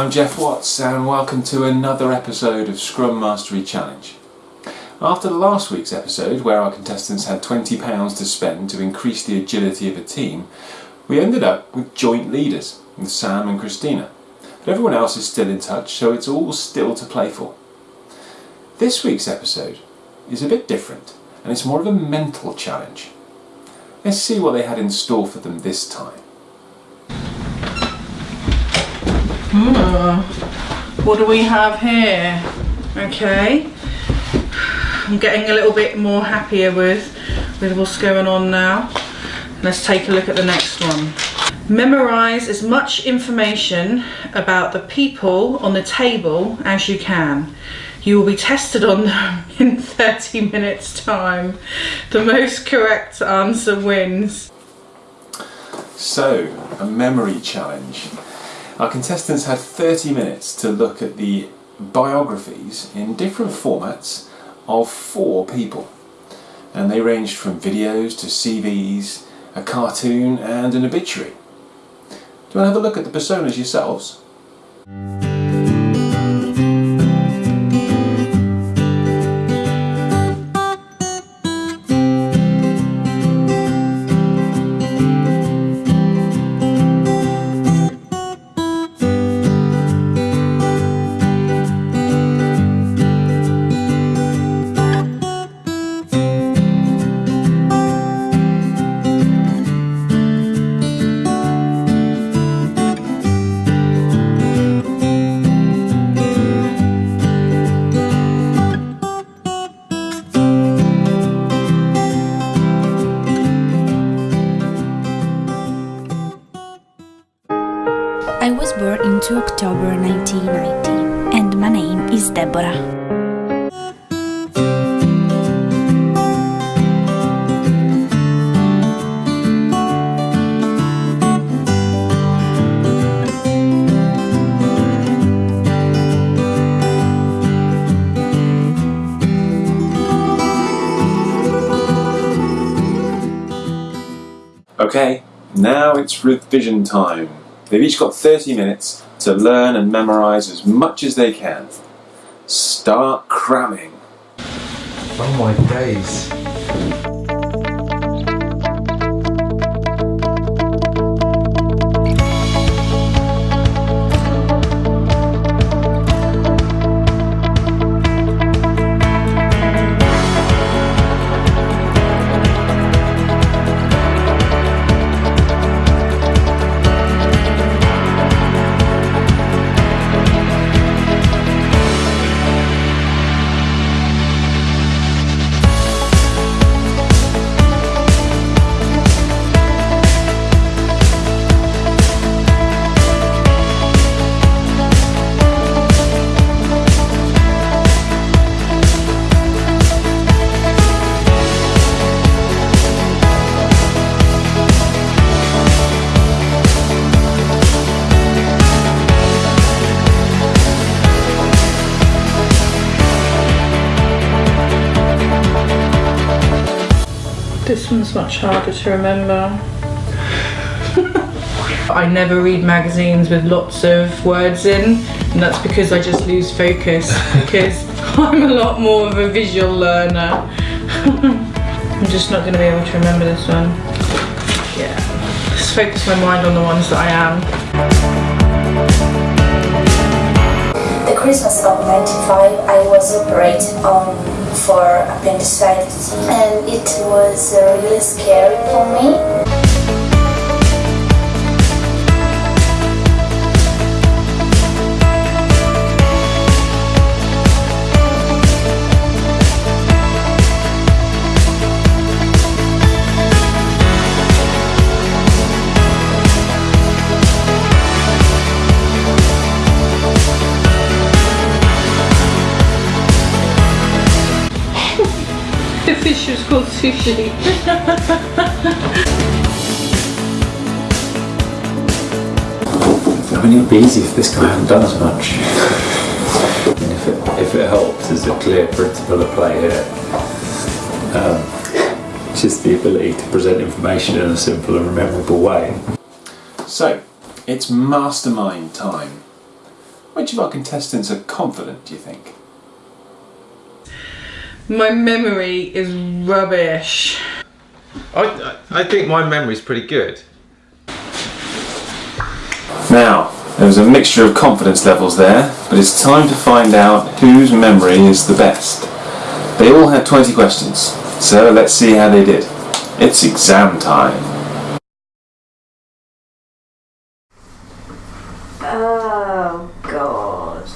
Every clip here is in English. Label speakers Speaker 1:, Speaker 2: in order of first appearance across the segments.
Speaker 1: I'm Geoff Watts and welcome to another episode of Scrum Mastery Challenge. After last week's episode, where our contestants had £20 to spend to increase the agility of a team, we ended up with joint leaders, with Sam and Christina. But everyone else is still in touch, so it's all still to play for. This week's episode is a bit different, and it's more of a mental challenge. Let's see what they had in store for them this time. Hmm.
Speaker 2: What do we have here? Okay. I'm getting a little bit more happier with, with what's going on now. Let's take a look at the next one. Memorise as much information about the people on the table as you can. You will be tested on them in 30 minutes time. The most correct answer wins.
Speaker 1: So, a memory challenge. Our contestants had 30 minutes to look at the biographies in different formats of four people. And they ranged from videos to CVs, a cartoon, and an obituary. Do you want to have a look at the personas yourselves? Okay, now it's revision time. They've each got 30 minutes to learn and memorise as much as they can. Start cramming.
Speaker 3: Oh my days.
Speaker 2: This one's much harder to remember. I never read magazines with lots of words in, and that's because I just lose focus because I'm a lot more of a visual learner. I'm just not going to be able to remember this one. Yeah, just focus my mind on the ones that I am.
Speaker 4: Christmas of 95, I was operated on for appendicitis and it was uh, really scary for me.
Speaker 2: Sushi.
Speaker 5: I mean, it would be easy if this guy hadn't done as much. And if, it, if it helps, there's a clear principle of play here. Um, just the ability to present information in a simple and memorable way.
Speaker 1: So, It's mastermind time. Which of our contestants are confident, do you think?
Speaker 2: My memory is rubbish.
Speaker 3: I, I think my memory is pretty good.
Speaker 1: Now, there was a mixture of confidence levels there, but it's time to find out whose memory is the best. They all had 20 questions, so let's see how they did. It's exam time.
Speaker 6: Oh god.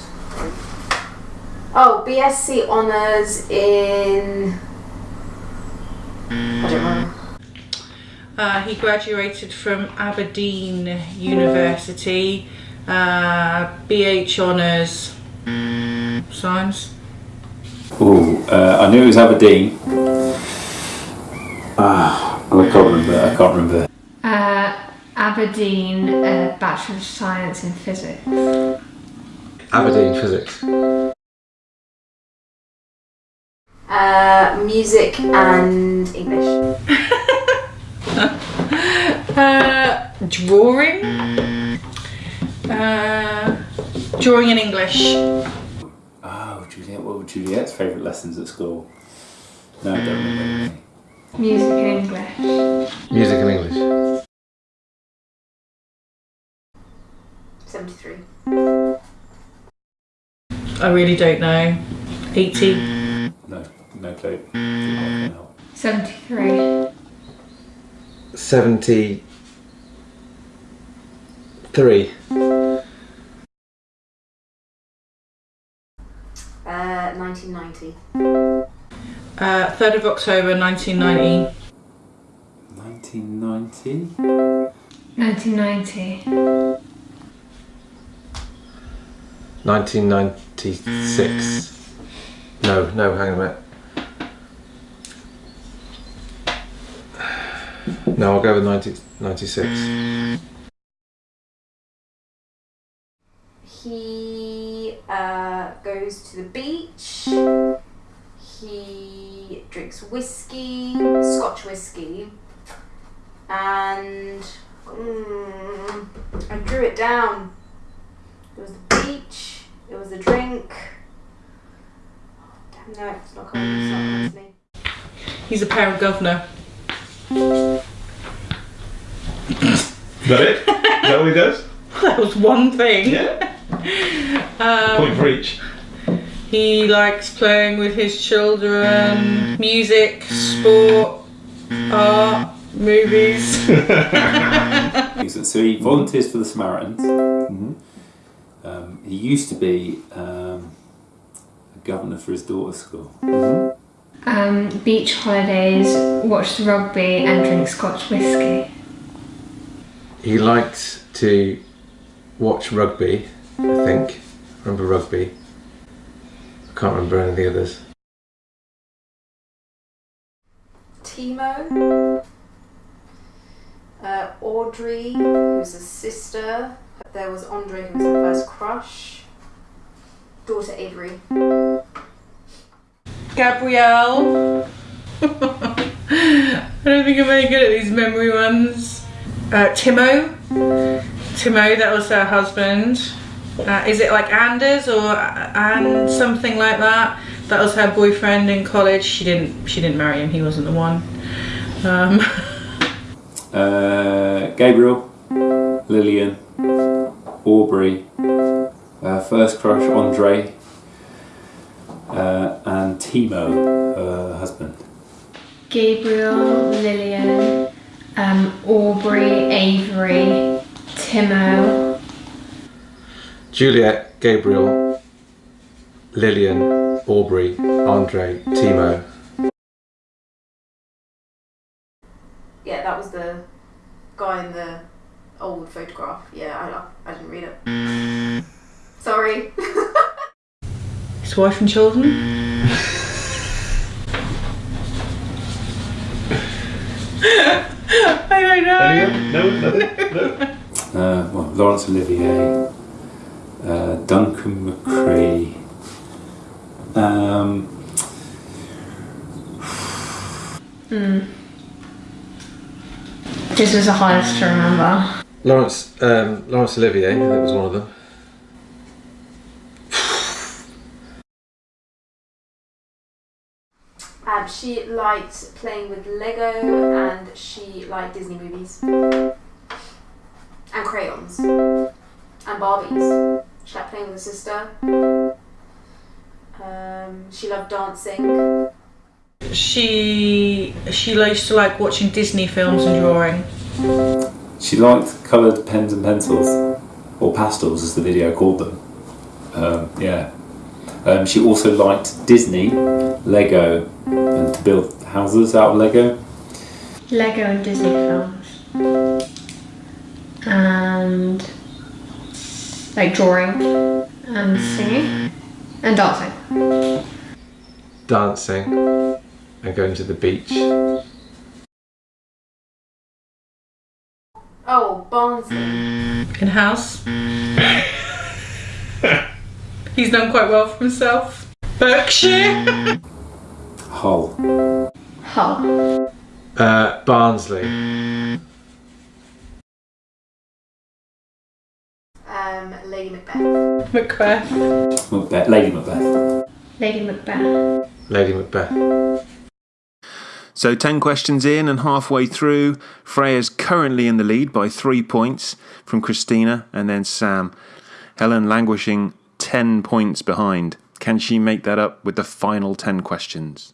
Speaker 6: BSc honours in. I don't know.
Speaker 2: Uh, he graduated from Aberdeen University, uh, BH Honours, Science.
Speaker 5: Oh, uh, I knew it was Aberdeen. Ah, I can't remember. I can't remember.
Speaker 7: Uh, Aberdeen uh, Bachelor of Science in Physics.
Speaker 3: Aberdeen physics.
Speaker 6: Uh, music and English.
Speaker 2: Uh, drawing. Uh, drawing in English.
Speaker 5: Oh, Juliet. What were Juliet's favourite lessons at school? No, I don't remember.
Speaker 7: Music and English.
Speaker 3: Music and English.
Speaker 6: 73.
Speaker 2: I really don't know. 80.
Speaker 5: No, no clue. Not
Speaker 7: 73.
Speaker 3: 73.
Speaker 6: Uh, 1990.
Speaker 2: Uh, 3rd of October 1990.
Speaker 5: 1990.
Speaker 7: 1990.
Speaker 3: 1996. No, no, hang on a minute. No, I'll go with 1996.
Speaker 6: He uh, goes to the beach. He drinks whiskey, Scotch whiskey, and mm, I drew it down. It was the beach. It was the drink. Damn no, it's not coming. It's not coming to me.
Speaker 2: He's a parent governor.
Speaker 8: Is that it? Is that what he does?
Speaker 2: That was one thing.
Speaker 8: Yeah.
Speaker 2: Um,
Speaker 8: Point for each.
Speaker 2: he likes playing with his children, music, sport, art, movies.
Speaker 5: So he volunteers for the Samaritans. Um, he used to be um, a governor for his daughter's school.
Speaker 7: Um, beach holidays, watch the rugby and drink Scotch whiskey.
Speaker 3: He liked to watch rugby, I think. Remember rugby? I can't remember any of the others.
Speaker 6: Timo, uh, Audrey, who's a sister. There was Andre, who was her first crush. Daughter Avery.
Speaker 2: Gabrielle. I don't think I'm very good at these memory ones. Uh, Timo. Timo, that was her husband. Uh, is it like Anders or and something like that? That was her boyfriend in college. She didn't. She didn't marry him. He wasn't the one. Um,
Speaker 5: Uh, Gabriel, Lillian, Aubrey, uh, first crush Andre, uh, and Timo, her husband.
Speaker 7: Gabriel, Lillian, um, Aubrey, Avery, Timo,
Speaker 3: Juliet, Gabriel, Lillian, Aubrey, Andre, Timo.
Speaker 6: Yeah, that was the guy in the old photograph. Yeah, I, I didn't read it. Sorry.
Speaker 2: his wife and children. I don't know.
Speaker 8: Anyone? No. No.
Speaker 5: Uh, well, Laurence Olivier, uh, Duncan McCree. Um,
Speaker 7: This was the hardest to remember.
Speaker 3: Laurence um, Laurence Olivier, that was one of them.
Speaker 6: Um, she liked playing with Lego and she liked Disney movies. And crayons. And Barbies. She liked playing with her sister. Um, she loved dancing.
Speaker 2: She she used to like watching Disney films and drawing.
Speaker 5: She liked coloured pens and pencils, or pastels as the video called them. Um, yeah. Um, she also liked Disney, Lego, and to build houses out of Lego.
Speaker 7: Lego and Disney films. And like drawing and singing and dancing.
Speaker 3: Dancing and going to the beach.
Speaker 6: Oh, Barnsley.
Speaker 2: In house. He's done quite well for himself. Berkshire.
Speaker 5: Hull.
Speaker 7: Hull.
Speaker 3: Uh, Barnsley.
Speaker 6: Um, Lady Macbeth.
Speaker 2: Macbeth.
Speaker 5: Macbeth. Lady Macbeth.
Speaker 7: Lady Macbeth.
Speaker 3: Lady Macbeth.
Speaker 1: So 10 questions in and halfway through, Freya's currently in the lead by three points from Christina and then Sam. Helen languishing 10 points behind. Can she make that up with the final 10 questions?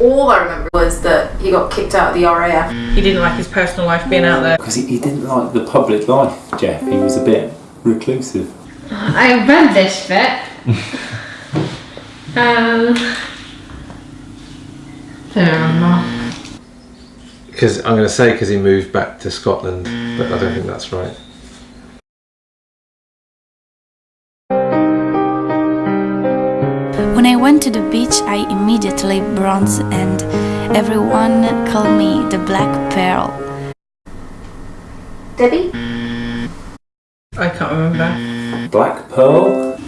Speaker 6: All I remember was that he got kicked out of the RAF.
Speaker 2: He didn't like his personal life being out there.
Speaker 5: Because he, he didn't like the public life, Geoff. He was a bit reclusive.
Speaker 7: I read this bit. um, I don't remember.
Speaker 3: Because I'm going to say because he moved back to Scotland, but I don't think that's right.
Speaker 9: To the beach, I immediately bronze and everyone called me the Black Pearl.
Speaker 6: Debbie?
Speaker 2: I can't remember.
Speaker 5: Black Pearl?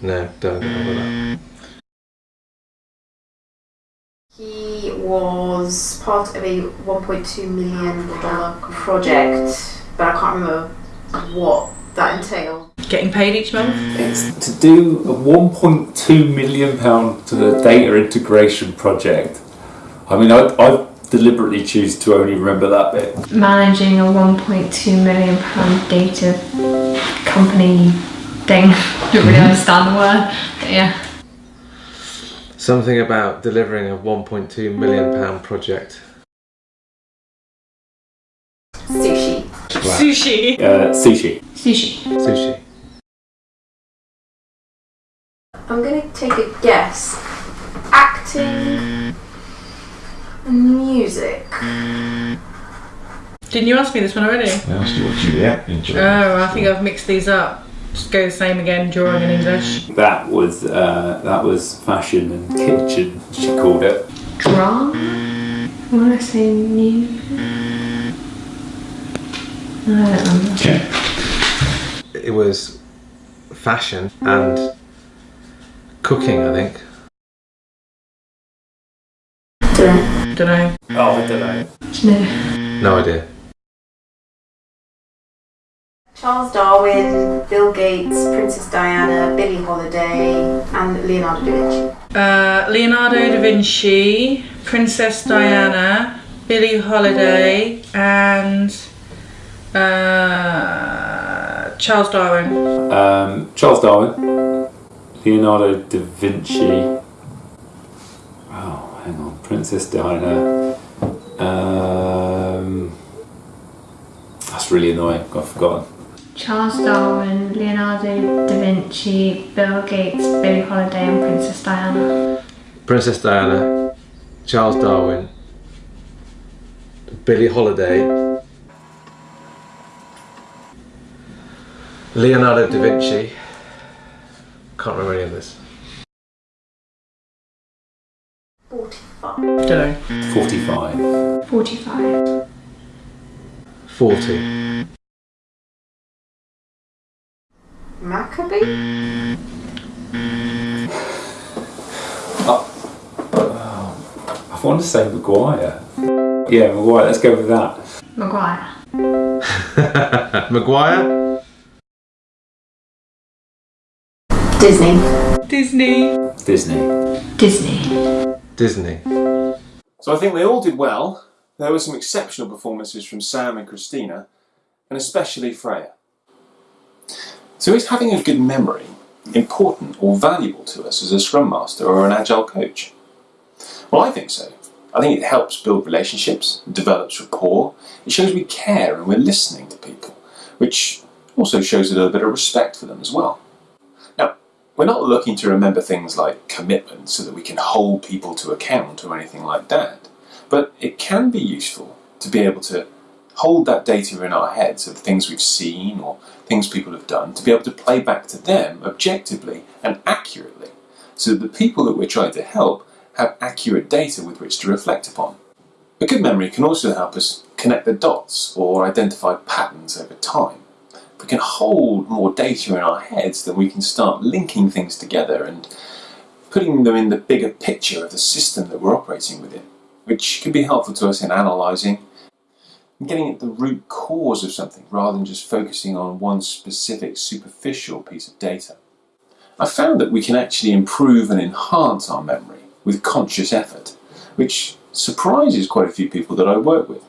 Speaker 3: No, don't know with that.
Speaker 6: He was part of a $1.2 million project, but I can't remember what that entailed.
Speaker 2: Getting paid each month.
Speaker 5: It's to do a 1.2 million pound data integration project. I mean, I, I deliberately choose to only remember that bit.
Speaker 7: Managing a 1.2 million pound data company thing. Don't really understand the word, but yeah.
Speaker 3: Something about delivering a 1.2 million pound project.
Speaker 6: Sushi.
Speaker 2: Sushi.
Speaker 5: Uh, sushi.
Speaker 7: Sushi.
Speaker 3: Sushi.
Speaker 6: I'm gonna take a guess. Acting and music.
Speaker 2: Didn't you ask me this one already?
Speaker 8: I asked you what Juliet enjoyed.
Speaker 2: Oh, I think I've mixed these up. Just go the same again, drawing in English.
Speaker 5: That was uh, that was fashion and kitchen. She called it.
Speaker 7: Drama? I want to say music. I don't remember.
Speaker 8: Okay.
Speaker 3: It was fashion and cooking, I think.
Speaker 6: Don't
Speaker 2: Don't know.
Speaker 5: Oh, don't know.
Speaker 7: No.
Speaker 3: No idea.
Speaker 6: Charles Darwin, Bill Gates, Princess Diana, Billie Holiday, and Leonardo da Vinci.
Speaker 2: Uh, Leonardo da Vinci, Princess Diana, Billie Holiday, and uh, Charles Darwin.
Speaker 5: Um, Charles Darwin, Leonardo da Vinci. Oh, hang on, Princess Diana. Um, that's really annoying. I've forgotten.
Speaker 7: Charles Darwin, Leonardo da Vinci, Bill Gates, Billie Holiday, and Princess Diana.
Speaker 3: Princess Diana, Charles Darwin, Billie Holiday, Leonardo da Vinci. Can't remember any of this.
Speaker 6: 45.
Speaker 2: Don't know.
Speaker 5: 45.
Speaker 7: 45.
Speaker 3: 40.
Speaker 6: Maccabee? Oh.
Speaker 5: I I want to say Maguire. Yeah, Maguire. Let's go with that.
Speaker 7: Maguire.
Speaker 3: Maguire?
Speaker 6: Disney.
Speaker 2: Disney.
Speaker 5: Disney.
Speaker 7: Disney.
Speaker 3: Disney.
Speaker 1: So I think they all did well. There were some exceptional performances from Sam and Christina, and especially Freya. So is having a good memory important or valuable to us as a Scrum Master or an Agile coach? Well, I think so. I think it helps build relationships, develops rapport, it shows we care and we're listening to people, which also shows a little bit of respect for them as well. We're not looking to remember things like commitment so that we can hold people to account or anything like that, but it can be useful to be able to hold that data in our heads of things we've seen or things people have done to be able to play back to them objectively and accurately so that the people that we're trying to help have accurate data with which to reflect upon. A good memory can also help us connect the dots or identify patterns over time. We can hold more data in our heads, then we can start linking things together and putting them in the bigger picture of the system that we're operating within, which can be helpful to us in analysing and getting at the root cause of something rather than just focusing on one specific superficial piece of data. I found that we can actually improve and enhance our memory with conscious effort, which surprises quite a few people that I work with.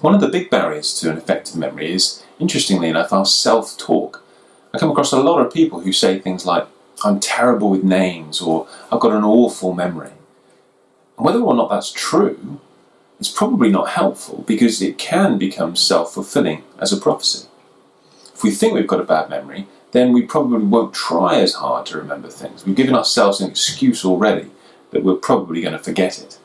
Speaker 1: One of the big barriers to an effective memory is, interestingly enough, our self-talk. I come across a lot of people who say things like, I'm terrible with names, or I've got an awful memory. And whether or not that's true, it's probably not helpful because it can become self-fulfilling as a prophecy. If we think we've got a bad memory, then we probably won't try as hard to remember things. We've given ourselves an excuse already that we're probably going to forget it.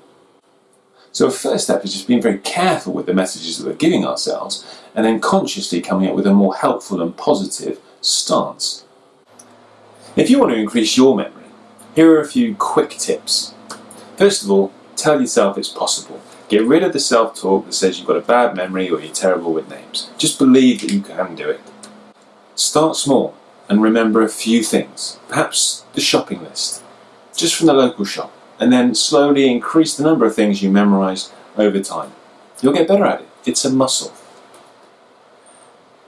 Speaker 1: So a first step is just being very careful with the messages that we're giving ourselves and then consciously coming up with a more helpful and positive stance. If you want to increase your memory, here are a few quick tips. First of all, tell yourself it's possible. Get rid of the self-talk that says you've got a bad memory or you're terrible with names. Just believe that you can do it. Start small and remember a few things, perhaps the shopping list, just from the local shop, and then slowly increase the number of things you memorise over time. You'll get better at it. It's a muscle.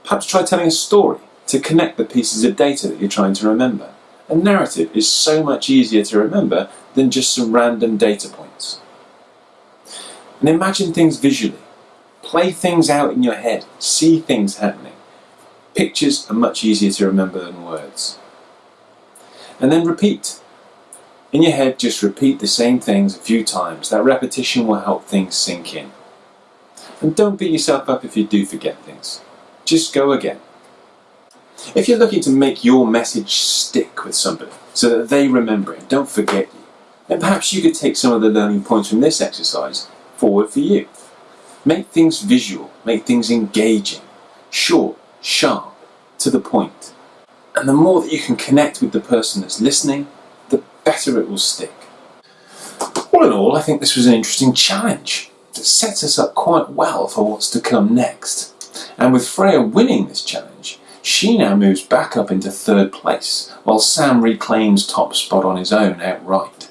Speaker 1: Perhaps try telling a story to connect the pieces of data that you're trying to remember. A narrative is so much easier to remember than just some random data points. And imagine things visually. Play things out in your head. See things happening. Pictures are much easier to remember than words. And then repeat. In your head, just repeat the same things a few times. That repetition will help things sink in. And don't beat yourself up if you do forget things. Just go again. If you're looking to make your message stick with somebody so that they remember it, don't forget you, then perhaps you could take some of the learning points from this exercise forward for you. Make things visual, make things engaging, short, sharp, to the point. And the more that you can connect with the person that's listening, better it will stick. All in all, I think this was an interesting challenge that sets us up quite well for what's to come next. And with Freya winning this challenge, she now moves back up into third place, while Sam reclaims top spot on his own outright.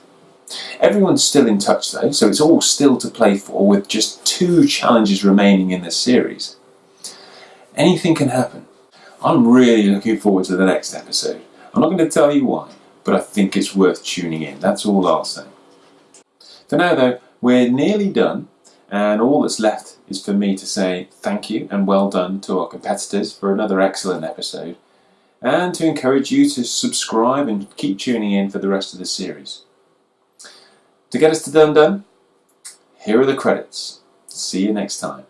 Speaker 1: Everyone's still in touch though, so it's all still to play for with just two challenges remaining in this series. Anything can happen. I'm really looking forward to the next episode. I'm not going to tell you why, but I think it's worth tuning in. That's all I'll say. For now though, we're nearly done and all that's left is for me to say thank you and well done to our competitors for another excellent episode and to encourage you to subscribe and keep tuning in for the rest of the series. To get us to done done, here are the credits. See you next time.